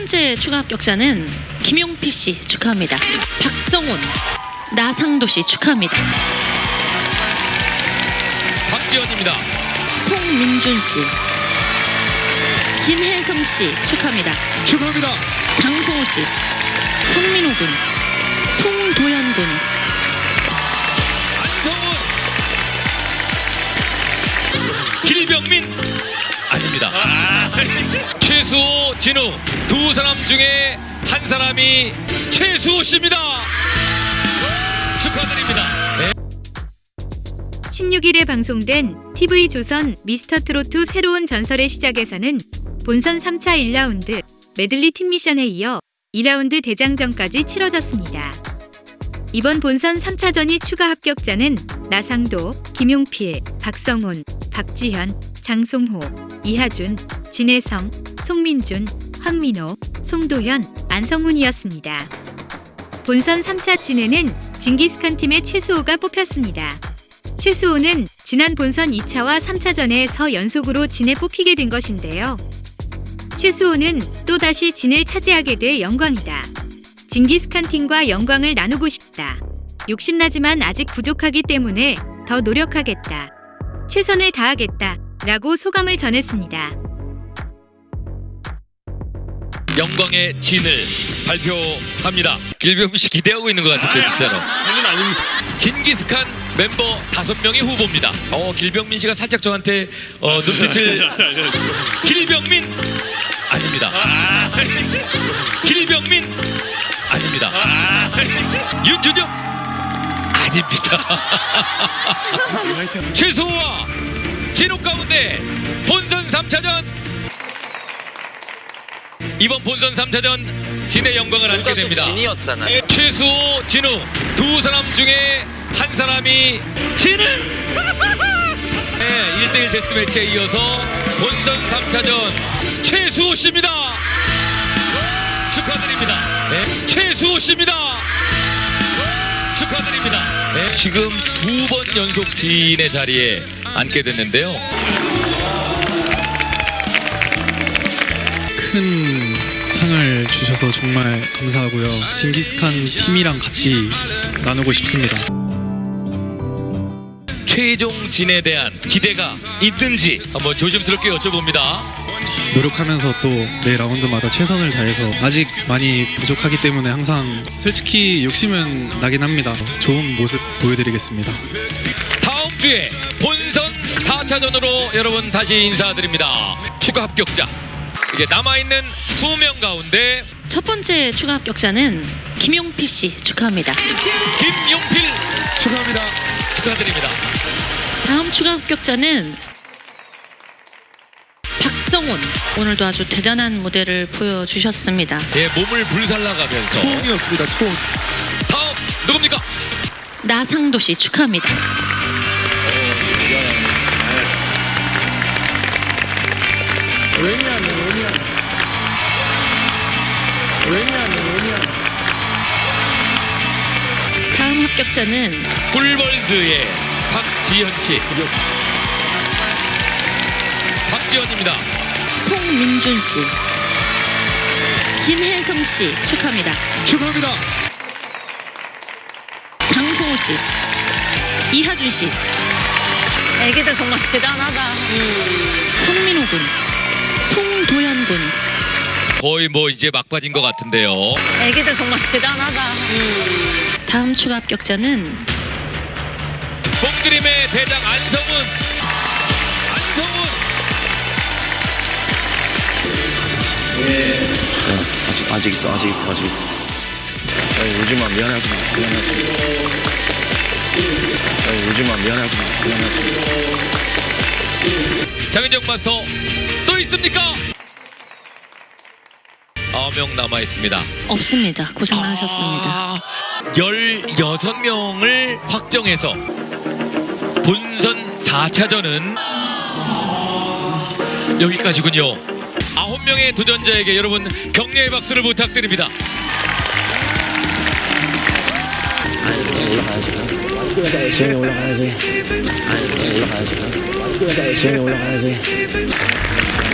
번째 추가 합격자는 김용필 씨 축하합니다. 박성훈, 나상도 씨 축하합니다. 박지원입니다. 송민준 씨, 진혜성 씨 축하합니다. 축하합니다. 장소호 씨, 황민호 군, 송도현 군, 안성훈 길병민 아닙니다 최수호 진우 두 사람 중에 한 사람이 최수호 씨입니다 축하드립니다 네. 16일에 방송된 TV조선 미스터트로트 새로운 전설의 시작에서는 본선 3차 1라운드 메들리 팀 미션에 이어 2라운드 대장전까지 치러졌습니다. 이번 본선 3차전이 추가 합격자는 나상도, 김용필, 박성훈, 박지현, 장송호, 이하준, 진혜성, 송민준, 황민호, 송도현, 안성훈이었습니다. 본선 3차 진해는 징기스칸 팀의 최수호가 뽑혔습니다. 최수호는 지난 본선 2차와 3차전에 서 연속으로 진에 뽑히게 된 것인데요. 최수호는 또다시 진을 차지하게 돼 영광이다. 징기스칸 팀과 영광을 나누고 싶다. 욕심나지만 아직 부족하기 때문에 더 노력하겠다. 최선을 다하겠다. 라고 소감을 전했습니다. 영광의 진을 발표합니다. 길병민 씨 기대하고 있는 것 같은데 진짜로. 저는 아닙니다. 징기스칸 멤버 다섯 명의 후보입니다. 어 길병민 씨가 살짝 저한테 어, 눈빛을 길병민 아닙니다. 길병민 아닙니다. 윤준영 아닙니다. 최소호와 진호 가운데 본선 3차전 이번 본선 3차전 진의 영광을 안게 됩니다. 진이었잖아요. 최수호, 진우 두 사람 중에 한 사람이 진은! 네, 1대1 데스매치에 이어서 본선 3차전 최수호 씨입니다. 축하드립니다. 네, 최수호 씨입니다. 축하드립니다. 네, 지금 두 번 연속 진의 자리에 앉게 됐는데요 큰 상을 주셔서 정말 감사하고요. 징기스칸 팀이랑 같이 나누고 싶습니다. 최종 진에 대한 기대가 있는지 한번 조심스럽게 여쭤봅니다 노력하면서 또 매 라운드마다 최선을 다해서 아직 많이 부족하기 때문에 항상 솔직히 욕심은 나긴 합니다. 좋은 모습 보여드리겠습니다. 다음 주에 본선 4차전으로 여러분 다시 인사드립니다. 추가 합격자. 이게 남아있는 20명 가운데 첫 번째 추가 합격자는 김용필 씨 축하합니다. 김용필 축하합니다. 축하드립니다. 다음 추가 합격자는 박성훈. 오늘도 아주 대단한 무대를 보여주셨습니다. 예, 몸을 불살라가면서 투혼이었습니다. 투혼. 다음 누굽니까? 나상도 씨 축하합니다. 다 합격자는 꿀벌즈의 박지현 씨. 박지현입니다. 송민준 씨, 진혜성 씨 축하합니다. 축하합니다. 장소호 씨, 이하준 씨, 애기들 정말 대단하다. 황민호 군, 송도현 군, 거의 뭐 이제 막바지인 것 같은데요. 애기들 정말 대단하다. 다음 추가 합격자는 뽕드림의 대장 안성훈. 안성훈. 아직 아직 있어 아직 있어 아직 있어. 야, 울지 마 미안하지 마 미안하지 마. 야, 울지 마 미안하지 마 미안하지 마. 장윤정 마스터 또 있습니까? 9명 남아 있습니다. 없습니다. 고생 많으셨습니다. 16명을 확정해서 본선 4차전은 여기까지군요. 9명의 도전자에게 여러분 격려의 박수를 부탁드립니다. 지영이 올라가야지. 지영이 올라가야지. 지영이 올라가야지.